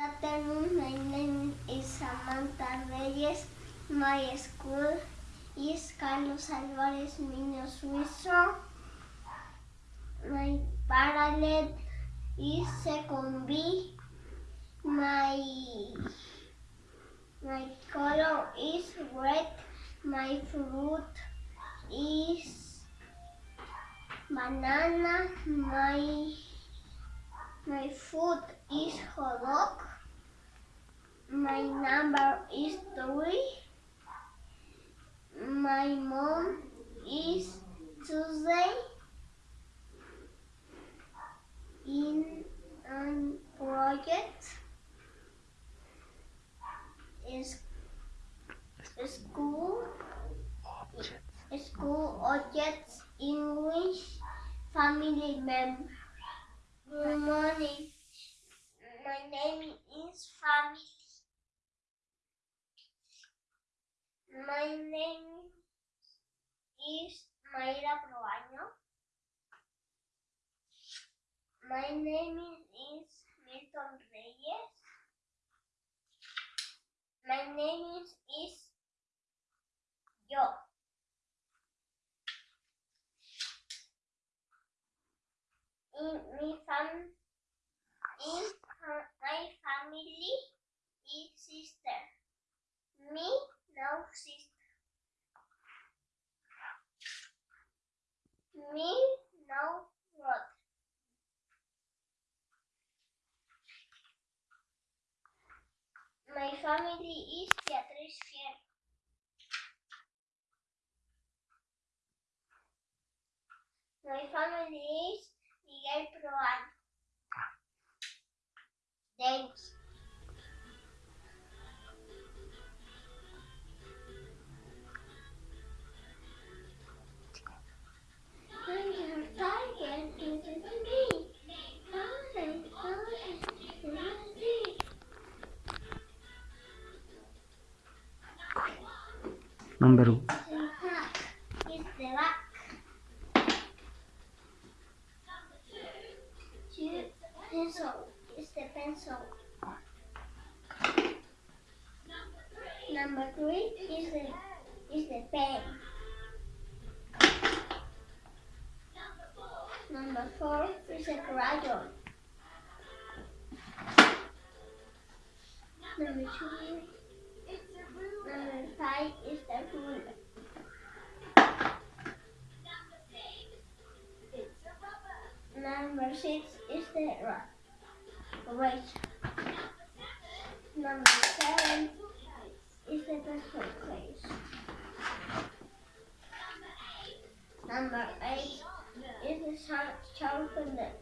My name is Samantha Reyes. My school is Carlos Alvarez Niño Suizo. My parallel is second B. My my color is red. My fruit is banana. My my food is hot dog. My number is three. My mom is Tuesday. In a project is school objects. school objects English family member. Good morning. My name My name is Mayra Proaño. My name is Milton Reyes. My name is, is yo. In my fam in my family is sister. Me no. Me no brother. My family is Beatriz Fiel. My family is Miguel Proan. Thanks. Number one is the back. Two pencil is the pencil. Number three is the is the pen. Number four is a crayon. Number two Number six is the rock. Right. Number seven is the pencil case. Number eight is the sharp sharpener.